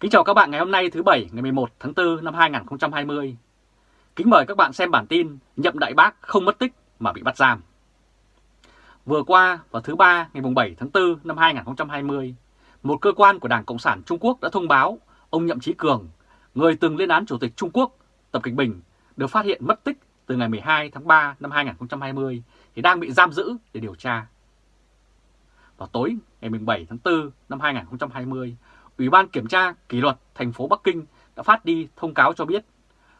Kính chào các bạn ngày hôm nay thứ Bảy ngày 11 tháng 4 năm 2020. Kính mời các bạn xem bản tin Nhậm Đại Bác không mất tích mà bị bắt giam. Vừa qua vào thứ Ba ngày 7 tháng 4 năm 2020, một cơ quan của Đảng Cộng sản Trung Quốc đã thông báo ông Nhậm Chí Cường, người từng lên án Chủ tịch Trung Quốc Tập Kịch Bình, được phát hiện mất tích từ ngày 12 tháng 3 năm 2020 thì đang bị giam giữ để điều tra. Vào tối ngày 7 tháng 4 năm 2020, Ủy ban Kiểm tra Kỷ luật thành phố Bắc Kinh đã phát đi thông cáo cho biết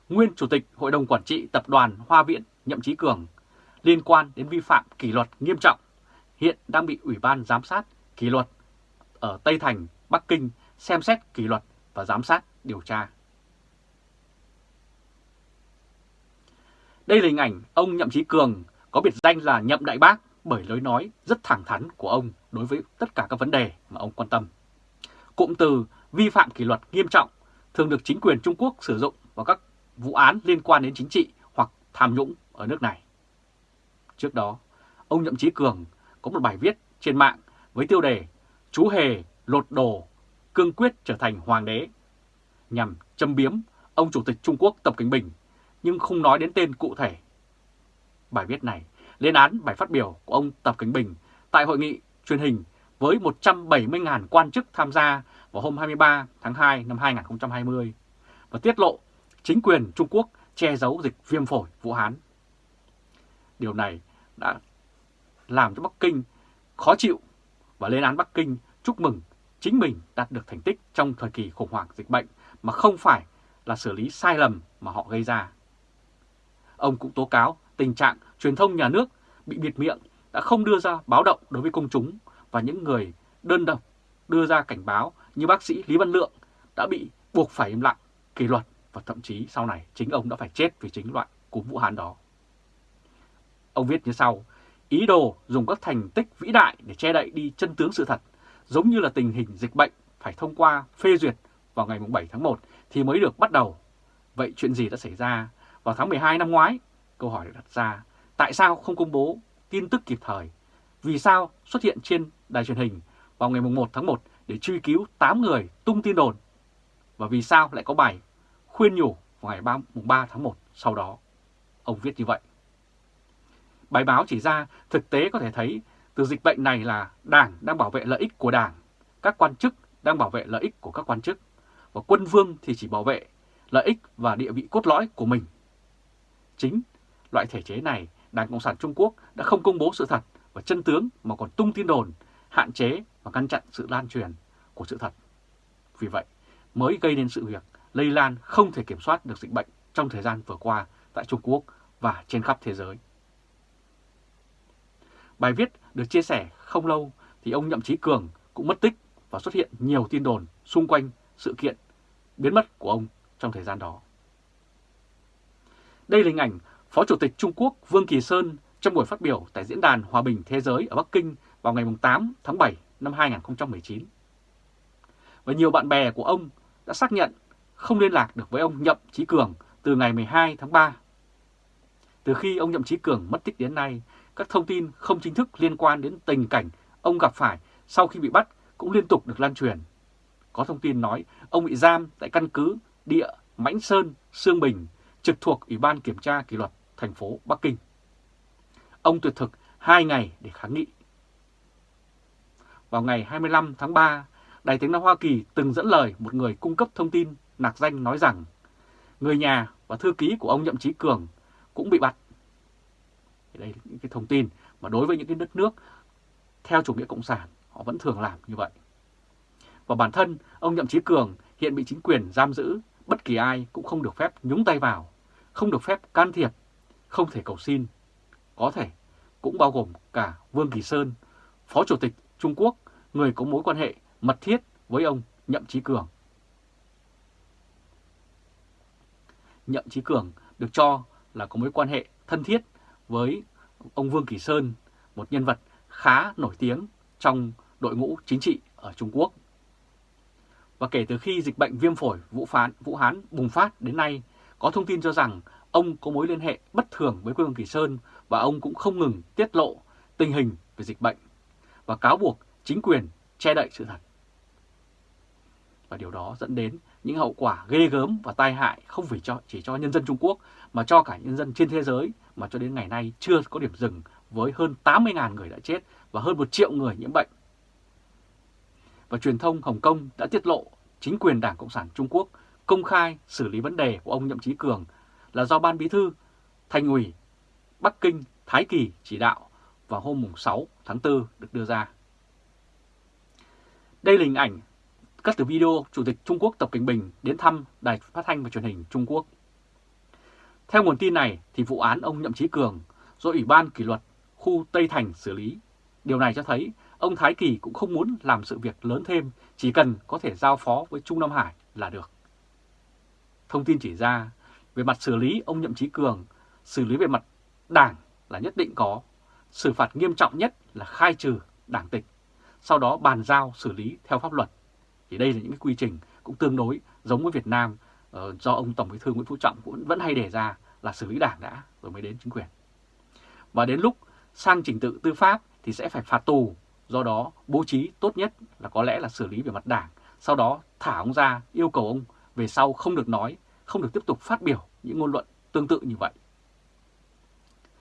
nguyên Chủ tịch Hội đồng Quản trị Tập đoàn Hoa Viện Nhậm Chí Cường liên quan đến vi phạm kỷ luật nghiêm trọng hiện đang bị Ủy ban Giám sát Kỷ luật ở Tây Thành, Bắc Kinh xem xét kỷ luật và giám sát điều tra. Đây là hình ảnh ông Nhậm Chí Cường có biệt danh là Nhậm Đại Bác bởi lối nói rất thẳng thắn của ông đối với tất cả các vấn đề mà ông quan tâm. Cụm từ vi phạm kỷ luật nghiêm trọng thường được chính quyền Trung Quốc sử dụng vào các vụ án liên quan đến chính trị hoặc tham nhũng ở nước này. Trước đó, ông Nhậm Chí Cường có một bài viết trên mạng với tiêu đề Chú Hề lột đồ, cương quyết trở thành hoàng đế, nhằm châm biếm ông Chủ tịch Trung Quốc Tập Cận Bình, nhưng không nói đến tên cụ thể. Bài viết này lên án bài phát biểu của ông Tập Cận Bình tại hội nghị truyền hình với 170.000 quan chức tham gia vào hôm 23 tháng 2 năm 2020 và tiết lộ chính quyền Trung Quốc che giấu dịch viêm phổi Vũ Hán. Điều này đã làm cho Bắc Kinh khó chịu và lên án Bắc Kinh chúc mừng chính mình đạt được thành tích trong thời kỳ khủng hoảng dịch bệnh mà không phải là xử lý sai lầm mà họ gây ra. Ông cũng tố cáo tình trạng truyền thông nhà nước bị bịt miệng đã không đưa ra báo động đối với công chúng và những người đơn độc đưa ra cảnh báo như bác sĩ Lý Văn Lượng đã bị buộc phải im lặng, kỷ luật và thậm chí sau này chính ông đã phải chết vì chính loại cúm Vũ Hán đó. Ông viết như sau, ý đồ dùng các thành tích vĩ đại để che đậy đi chân tướng sự thật, giống như là tình hình dịch bệnh phải thông qua phê duyệt vào ngày 7 tháng 1 thì mới được bắt đầu. Vậy chuyện gì đã xảy ra vào tháng 12 năm ngoái? Câu hỏi được đặt ra, tại sao không công bố tin tức kịp thời? Vì sao xuất hiện trên đài truyền hình vào ngày 1 tháng 1 để truy cứu 8 người tung tin đồn? Và vì sao lại có bài khuyên nhủ vào ngày 3, 3 tháng 1 sau đó? Ông viết như vậy. Bài báo chỉ ra thực tế có thể thấy từ dịch bệnh này là Đảng đang bảo vệ lợi ích của Đảng, các quan chức đang bảo vệ lợi ích của các quan chức, và quân vương thì chỉ bảo vệ lợi ích và địa vị cốt lõi của mình. Chính loại thể chế này, Đảng Cộng sản Trung Quốc đã không công bố sự thật và chân tướng mà còn tung tin đồn, hạn chế và ngăn chặn sự lan truyền của sự thật. Vì vậy, mới gây nên sự việc lây lan không thể kiểm soát được dịch bệnh trong thời gian vừa qua tại Trung Quốc và trên khắp thế giới. Bài viết được chia sẻ không lâu thì ông Nhậm Chí Cường cũng mất tích và xuất hiện nhiều tin đồn xung quanh sự kiện biến mất của ông trong thời gian đó. Đây là hình ảnh Phó Chủ tịch Trung Quốc Vương Kỳ Sơn trong buổi phát biểu tại Diễn đàn Hòa bình Thế giới ở Bắc Kinh vào ngày 8 tháng 7 năm 2019. Và nhiều bạn bè của ông đã xác nhận không liên lạc được với ông Nhậm Chí Cường từ ngày 12 tháng 3. Từ khi ông Nhậm Chí Cường mất tích đến nay, các thông tin không chính thức liên quan đến tình cảnh ông gặp phải sau khi bị bắt cũng liên tục được lan truyền. Có thông tin nói ông bị giam tại căn cứ địa Mãnh Sơn, Sương Bình, trực thuộc Ủy ban Kiểm tra Kỷ luật thành phố Bắc Kinh. Ông tuyệt thực 2 ngày để kháng nghị. Vào ngày 25 tháng 3, Đài tiếng nói Hoa Kỳ từng dẫn lời một người cung cấp thông tin nạc danh nói rằng người nhà và thư ký của ông Nhậm Chí Cường cũng bị bắt. Đây là những cái thông tin mà đối với những cái đất nước theo chủ nghĩa cộng sản họ vẫn thường làm như vậy. Và bản thân ông Nhậm Chí Cường hiện bị chính quyền giam giữ, bất kỳ ai cũng không được phép nhúng tay vào, không được phép can thiệp, không thể cầu xin. Có thể cũng bao gồm cả Vương Kỳ Sơn, Phó Chủ tịch Trung Quốc, người có mối quan hệ mật thiết với ông Nhậm Chí Cường. Nhậm Chí Cường được cho là có mối quan hệ thân thiết với ông Vương Kỳ Sơn, một nhân vật khá nổi tiếng trong đội ngũ chính trị ở Trung Quốc. Và kể từ khi dịch bệnh viêm phổi Vũ, Phán, Vũ Hán bùng phát đến nay, có thông tin cho rằng ông có mối liên hệ bất thường với Vương Kỳ Sơn và ông cũng không ngừng tiết lộ tình hình về dịch bệnh và cáo buộc chính quyền che đậy sự thật. Và điều đó dẫn đến những hậu quả ghê gớm và tai hại không phải cho, chỉ cho nhân dân Trung Quốc mà cho cả nhân dân trên thế giới mà cho đến ngày nay chưa có điểm dừng với hơn 80.000 người đã chết và hơn 1 triệu người nhiễm bệnh. Và truyền thông Hồng Kông đã tiết lộ chính quyền Đảng Cộng sản Trung Quốc công khai xử lý vấn đề của ông Nhậm Chí Cường là do Ban Bí thư, Thành ủy, Bắc Kinh, Thái Kỳ chỉ đạo vào hôm 6 tháng 4 được đưa ra. Đây là hình ảnh cắt từ video Chủ tịch Trung Quốc Tập Cảnh Bình đến thăm Đài Phát thanh và Truyền hình Trung Quốc. Theo nguồn tin này thì vụ án ông Nhậm Chí Cường do Ủy ban kỷ luật khu Tây Thành xử lý. Điều này cho thấy ông Thái Kỳ cũng không muốn làm sự việc lớn thêm, chỉ cần có thể giao phó với Trung Nam Hải là được. Thông tin chỉ ra, về mặt xử lý ông Nhậm Chí Cường, xử lý về mặt đảng là nhất định có, xử phạt nghiêm trọng nhất là khai trừ đảng tịch, sau đó bàn giao xử lý theo pháp luật. Thì đây là những cái quy trình cũng tương đối giống với Việt Nam ờ, do ông Tổng Bí thư Nguyễn Phú Trọng cũng vẫn hay đề ra là xử lý đảng đã rồi mới đến chính quyền. Và đến lúc sang trình tự tư pháp thì sẽ phải phạt tù, do đó bố trí tốt nhất là có lẽ là xử lý về mặt đảng, sau đó thả ông ra yêu cầu ông về sau không được nói, không được tiếp tục phát biểu những ngôn luận tương tự như vậy.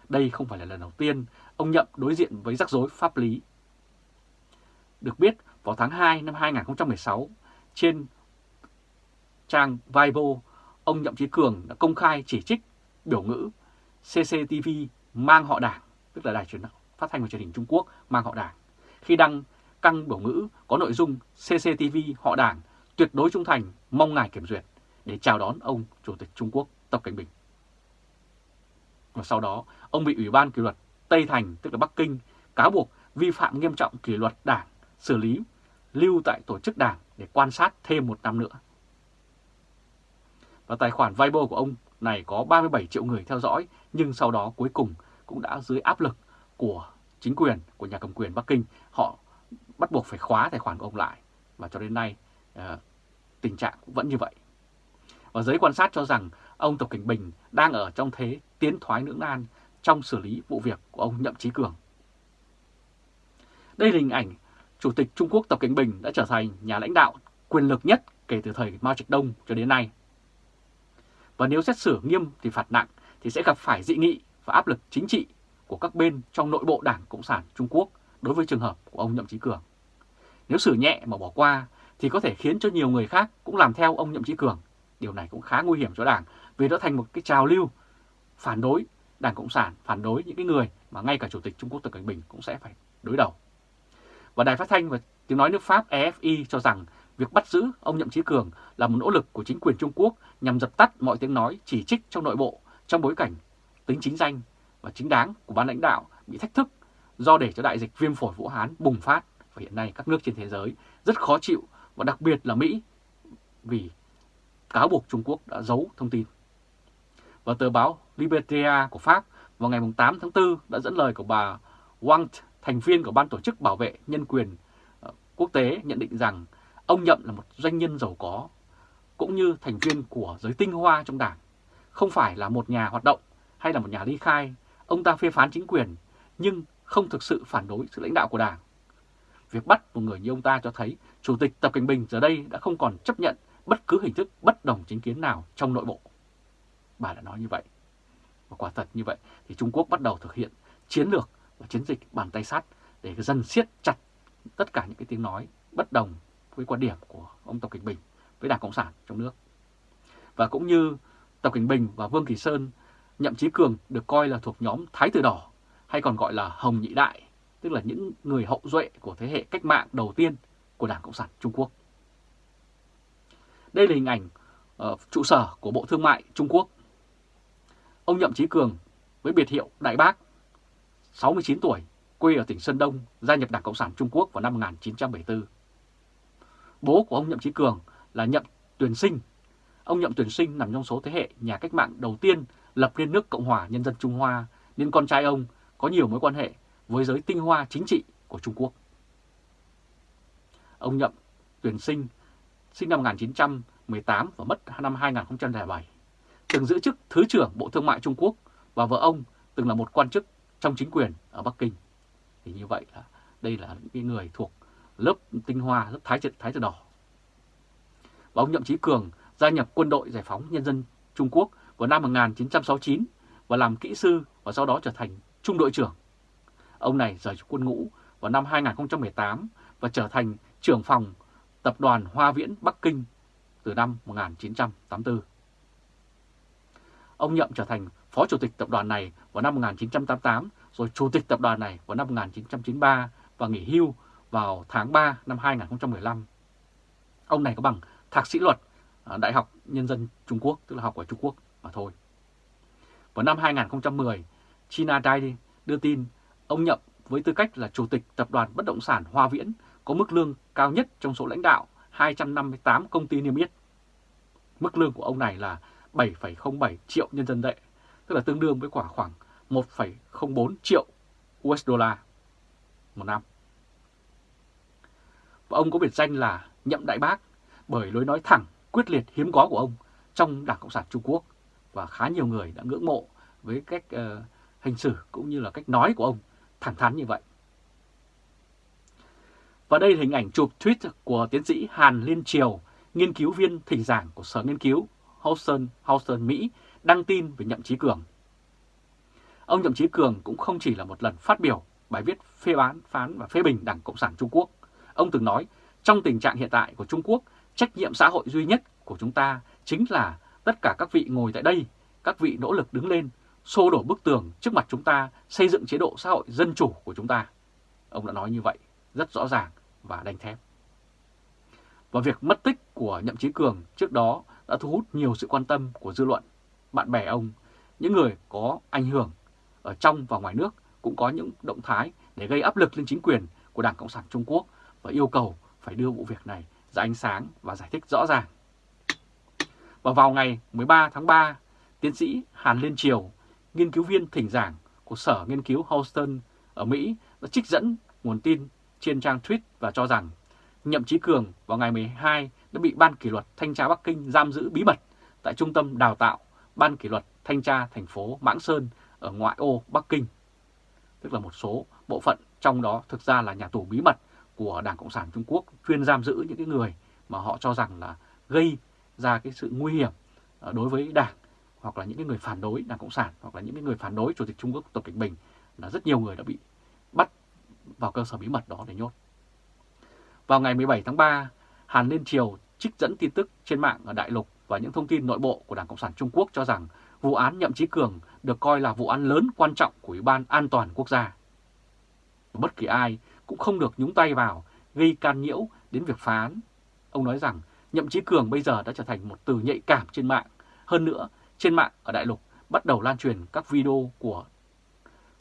Đây không phải là lần đầu tiên ông Nhậm đối diện với rắc rối pháp lý. Được biết, vào tháng 2 năm 2016, trên trang Weibo, ông Nhậm Chí Cường đã công khai chỉ trích biểu ngữ CCTV mang họ đảng, tức là đài truyền phát thanh và truyền hình Trung Quốc mang họ đảng, khi đăng căng biểu ngữ có nội dung CCTV họ đảng tuyệt đối trung thành mong ngài kiểm duyệt để chào đón ông Chủ tịch Trung Quốc Tập Cảnh Bình. Và sau đó, ông bị Ủy ban kỷ luật Tây Thành, tức là Bắc Kinh, cáo buộc vi phạm nghiêm trọng kỷ luật đảng, xử lý, lưu tại tổ chức đảng để quan sát thêm một năm nữa. Và tài khoản Weibo của ông này có 37 triệu người theo dõi, nhưng sau đó cuối cùng cũng đã dưới áp lực của chính quyền, của nhà cầm quyền Bắc Kinh, họ bắt buộc phải khóa tài khoản của ông lại. Và cho đến nay, ờ, tình trạng cũng vẫn như vậy. Và giới quan sát cho rằng ông Tập Cảnh Bình đang ở trong thế tiến thoái lưỡng nan trong xử lý vụ việc của ông Nhậm Chí Cường. Đây là hình ảnh Chủ tịch Trung Quốc Tập Cảnh Bình đã trở thành nhà lãnh đạo quyền lực nhất kể từ thời Mao Trạch Đông cho đến nay. Và nếu xét xử nghiêm thì phạt nặng thì sẽ gặp phải dị nghị và áp lực chính trị của các bên trong nội bộ Đảng Cộng sản Trung Quốc đối với trường hợp của ông Nhậm Chí Cường. Nếu xử nhẹ mà bỏ qua thì có thể khiến cho nhiều người khác cũng làm theo ông Nhậm Chí Cường. Điều này cũng khá nguy hiểm cho Đảng vì nó thành một cái trào lưu phản đối Đảng Cộng sản, phản đối những cái người mà ngay cả Chủ tịch Trung Quốc Tập Cận Bình cũng sẽ phải đối đầu. Và Đài Phát thanh và Tiếng Nói nước Pháp EFI cho rằng việc bắt giữ ông Nhậm Chí Cường là một nỗ lực của chính quyền Trung Quốc nhằm dập tắt mọi tiếng nói chỉ trích trong nội bộ trong bối cảnh tính chính danh và chính đáng của ban lãnh đạo bị thách thức do để cho đại dịch viêm phổi Vũ Hán bùng phát và hiện nay các nước trên thế giới rất khó chịu và đặc biệt là Mỹ vì cáo buộc Trung Quốc đã giấu thông tin. Và tờ báo Libertia của Pháp vào ngày 8 tháng 4 đã dẫn lời của bà Wang, thành viên của Ban Tổ chức Bảo vệ Nhân quyền ờ, Quốc tế nhận định rằng ông Nhậm là một doanh nhân giàu có, cũng như thành viên của giới tinh hoa trong đảng, không phải là một nhà hoạt động hay là một nhà ly khai. Ông ta phê phán chính quyền, nhưng không thực sự phản đối sự lãnh đạo của đảng. Việc bắt một người như ông ta cho thấy Chủ tịch Tập Cảnh Bình giờ đây đã không còn chấp nhận bất cứ hình thức bất đồng chính kiến nào trong nội bộ. Bà đã nói như vậy. Và quả thật như vậy thì Trung Quốc bắt đầu thực hiện chiến lược và chiến dịch bàn tay sắt để dần siết chặt tất cả những cái tiếng nói bất đồng với quan điểm của ông Tập Cảnh Bình với Đảng Cộng sản trong nước. Và cũng như Tập Cảnh Bình và Vương Kỳ Sơn, Nhậm Chí Cường được coi là thuộc nhóm Thái Tử Đỏ hay còn gọi là Hồng Nhị Đại, tức là những người hậu duệ của thế hệ cách mạng đầu tiên của Đảng Cộng sản Trung Quốc. Đây là hình ảnh ở trụ sở của Bộ Thương mại Trung Quốc. Ông Nhậm Chí Cường với biệt hiệu Đại Bác, 69 tuổi, quê ở tỉnh Sơn Đông, gia nhập Đảng Cộng sản Trung Quốc vào năm 1974. Bố của ông Nhậm Chí Cường là Nhậm Tuyền Sinh. Ông Nhậm Tuyền Sinh nằm trong số thế hệ nhà cách mạng đầu tiên lập nên nước Cộng hòa Nhân dân Trung Hoa, nên con trai ông có nhiều mối quan hệ với giới tinh hoa chính trị của Trung Quốc. Ông Nhậm Tuyền Sinh sinh năm 1918 và mất năm 2007, từng giữ chức Thứ trưởng Bộ Thương mại Trung Quốc và vợ ông từng là một quan chức trong chính quyền ở Bắc Kinh. Thì như vậy là đây là những người thuộc lớp tinh hoa, lớp thái thái tử đỏ. và ông Nhậm Chí Cường gia nhập quân đội giải phóng nhân dân Trung Quốc vào năm 1969 và làm kỹ sư và sau đó trở thành trung đội trưởng. Ông này rời quân ngũ vào năm 2018 và trở thành trưởng phòng tập đoàn Hoa Viễn Bắc Kinh từ năm 1984. Ông Nhậm trở thành phó chủ tịch tập đoàn này vào năm 1988, rồi chủ tịch tập đoàn này vào năm 1993 và nghỉ hưu vào tháng 3 năm 2015. Ông này có bằng thạc sĩ luật à, Đại học Nhân dân Trung Quốc, tức là học ở Trung Quốc mà thôi. Vào năm 2010, China Daily đưa tin ông Nhậm với tư cách là chủ tịch tập đoàn bất động sản Hoa Viễn có mức lương cao nhất trong số lãnh đạo 258 công ty niêm yết. Mức lương của ông này là 7,07 triệu nhân dân tệ, tức là tương đương với khoảng khoảng 1,04 triệu USD một năm. Và ông có biệt danh là Nhậm Đại Bác bởi lối nói thẳng, quyết liệt hiếm có của ông trong Đảng Cộng sản Trung Quốc và khá nhiều người đã ngưỡng mộ với cách uh, hành xử cũng như là cách nói của ông thẳng thắn như vậy. Và đây là hình ảnh chụp tweet của tiến sĩ Hàn Liên Triều, nghiên cứu viên thỉnh giảng của Sở Nghiên cứu Houston, Houston, Mỹ, đăng tin về Nhậm Chí Cường. Ông Nhậm Chí Cường cũng không chỉ là một lần phát biểu bài viết phê bán, phán và phê bình Đảng Cộng sản Trung Quốc. Ông từng nói, trong tình trạng hiện tại của Trung Quốc, trách nhiệm xã hội duy nhất của chúng ta chính là tất cả các vị ngồi tại đây, các vị nỗ lực đứng lên, xô đổ bức tường trước mặt chúng ta, xây dựng chế độ xã hội dân chủ của chúng ta. Ông đã nói như vậy, rất rõ ràng và đanh thép. Và việc mất tích của Nhậm Chí Cường trước đó đã thu hút nhiều sự quan tâm của dư luận, bạn bè ông, những người có ảnh hưởng ở trong và ngoài nước cũng có những động thái để gây áp lực lên chính quyền của Đảng Cộng sản Trung Quốc và yêu cầu phải đưa vụ việc này ra ánh sáng và giải thích rõ ràng. Và vào ngày 13 tháng 3, tiến sĩ Hàn Liên Triều, nghiên cứu viên thỉnh giảng của Sở Nghiên cứu Houston ở Mỹ đã trích dẫn nguồn tin trên trang tweet và cho rằng Nhậm Chí Cường vào ngày 12 đã bị Ban kỷ luật Thanh tra Bắc Kinh giam giữ bí mật tại Trung tâm Đào tạo Ban kỷ luật Thanh tra thành phố Mãng Sơn ở ngoại ô Bắc Kinh. Tức là một số bộ phận trong đó thực ra là nhà tù bí mật của Đảng Cộng sản Trung Quốc chuyên giam giữ những cái người mà họ cho rằng là gây ra cái sự nguy hiểm ờ, đối với Đảng hoặc là những cái người phản đối Đảng Cộng sản hoặc là những cái người phản đối Chủ tịch Trung Quốc Tập Cận Bình là rất nhiều người đã bị bắt vào cơ sở bí mật đó để nhốt. Vào ngày 17 tháng 3, Hàn Liên Triều trích dẫn tin tức trên mạng ở Đại Lục và những thông tin nội bộ của Đảng Cộng sản Trung Quốc cho rằng vụ án Nhậm Chí Cường được coi là vụ án lớn quan trọng của Ủy ban An toàn Quốc gia. Bất kỳ ai cũng không được nhúng tay vào gây can nhiễu đến việc phán. Ông nói rằng Nhậm Chí Cường bây giờ đã trở thành một từ nhạy cảm trên mạng. Hơn nữa, trên mạng ở Đại Lục bắt đầu lan truyền các video của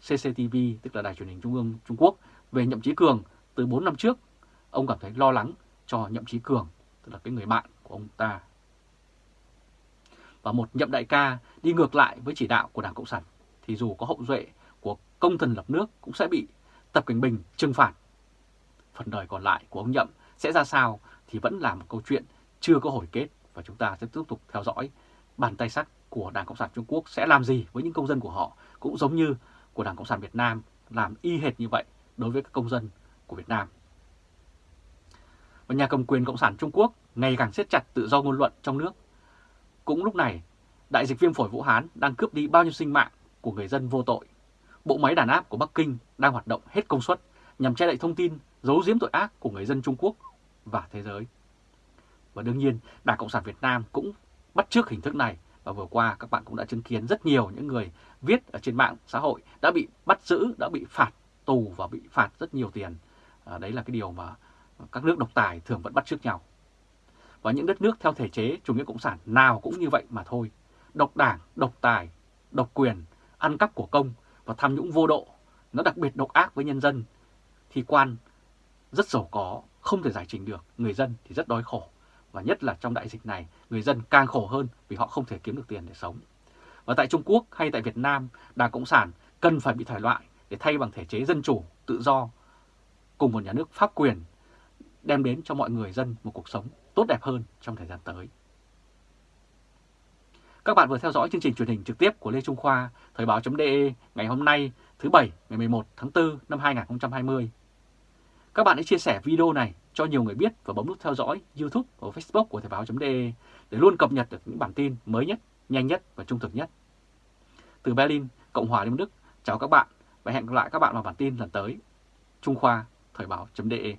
CCTV, tức là Đài truyền hình Trung ương Trung Quốc, về Nhậm Chí Cường từ 4 năm trước. Ông cảm thấy lo lắng cho Nhậm Chí Cường, tức là cái người bạn của ông ta. Và một nhậm đại ca đi ngược lại với chỉ đạo của Đảng Cộng sản, thì dù có hậu duệ của công thần lập nước cũng sẽ bị Tập Cảnh Bình trừng phạt. Phần đời còn lại của ông Nhậm sẽ ra sao thì vẫn là một câu chuyện chưa có hồi kết và chúng ta sẽ tiếp tục theo dõi bàn tay sắt của Đảng Cộng sản Trung Quốc sẽ làm gì với những công dân của họ cũng giống như của Đảng Cộng sản Việt Nam làm y hệt như vậy đối với các công dân của Việt Nam. Và nhà cầm quyền Cộng sản Trung Quốc ngày càng siết chặt tự do ngôn luận trong nước. Cũng lúc này, đại dịch viêm phổi Vũ Hán đang cướp đi bao nhiêu sinh mạng của người dân vô tội. Bộ máy đàn áp của Bắc Kinh đang hoạt động hết công suất nhằm che đậy thông tin, giấu giếm tội ác của người dân Trung Quốc và thế giới. Và đương nhiên, Đảng Cộng sản Việt Nam cũng bắt chước hình thức này và vừa qua các bạn cũng đã chứng kiến rất nhiều những người viết ở trên mạng xã hội đã bị bắt giữ, đã bị phạt tù và bị phạt rất nhiều tiền. À, đấy là cái điều mà các nước độc tài thường vẫn bắt chước nhau. Và những đất nước theo thể chế chủ nghĩa cộng sản nào cũng như vậy mà thôi. Độc đảng, độc tài, độc quyền, ăn cắp của công và tham nhũng vô độ, nó đặc biệt độc ác với nhân dân, thì quan rất giàu có, không thể giải trình được, người dân thì rất đói khổ. Và nhất là trong đại dịch này, người dân càng khổ hơn vì họ không thể kiếm được tiền để sống. Và tại Trung Quốc hay tại Việt Nam, Đảng Cộng sản cần phải bị thải loại để thay bằng thể chế dân chủ, tự do, cùng một nhà nước pháp quyền, đem đến cho mọi người dân một cuộc sống tốt đẹp hơn trong thời gian tới. Các bạn vừa theo dõi chương trình truyền hình trực tiếp của Lê Trung Khoa, Thời báo.de ngày hôm nay thứ Bảy ngày 11 tháng 4 năm 2020. Các bạn hãy chia sẻ video này cho nhiều người biết và bấm nút theo dõi YouTube và Facebook của Thời báo.de để luôn cập nhật được những bản tin mới nhất, nhanh nhất và trung thực nhất. Từ Berlin, Cộng hòa Liên Đức, chào các bạn và hẹn gặp lại các bạn vào bản tin lần tới. Trung Khoa, Thời báo.de